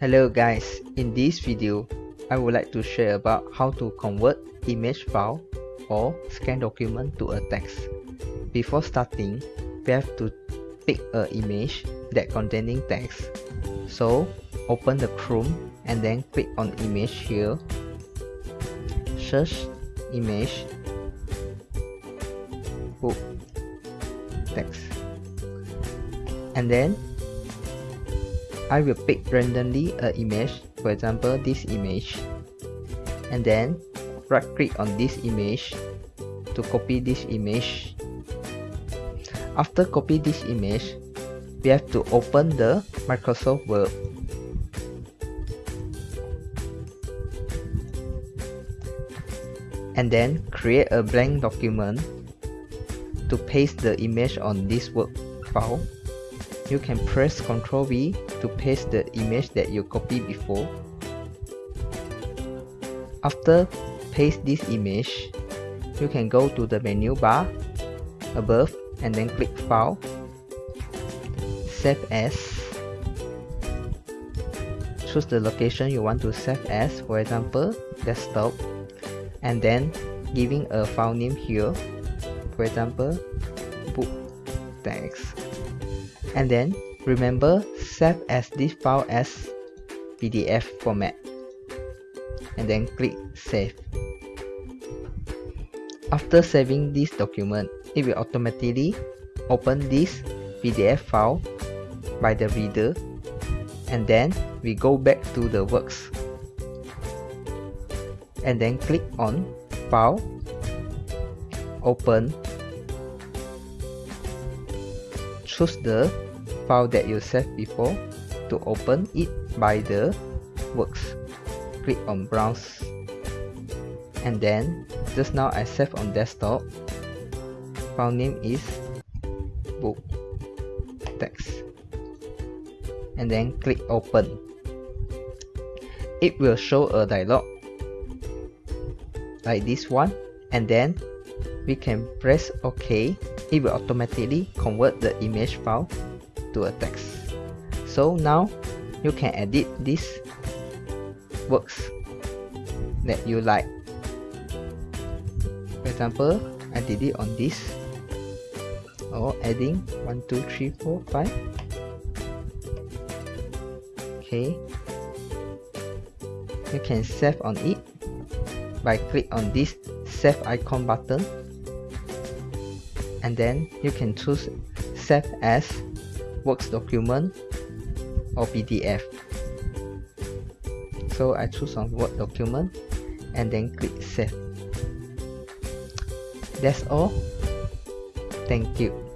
Hello guys, in this video, I would like to share about how to convert image file or scan document to a text. Before starting, we have to pick an image that containing text. So, open the Chrome and then click on image here. Search image book text and then I will pick randomly a image for example this image. And then right click on this image to copy this image. After copy this image we have to open the Microsoft Word. And then create a blank document to paste the image on this Word file you can press Ctrl V to paste the image that you copied before. After paste this image, you can go to the menu bar above and then click File, Save As. Choose the location you want to save as, for example, desktop, and then giving a file name here, for example, book text and then remember save as this file as PDF format. And then click save. After saving this document, it will automatically open this PDF file by the reader. And then we go back to the works. And then click on file. Open choose the file that you saved before to open it by the works. Click on browse. And then just now I saved on desktop. File name is book text. And then click open. It will show a dialog like this one. And then we can press OK it will automatically convert the image file to a text. So now you can edit these works that you like. For example, I did it on this or adding 1, 2, 3, 4, 5. Okay. You can save on it by click on this save icon button and then you can choose save as works document or PDF so I choose on Word document and then click save. That's all. Thank you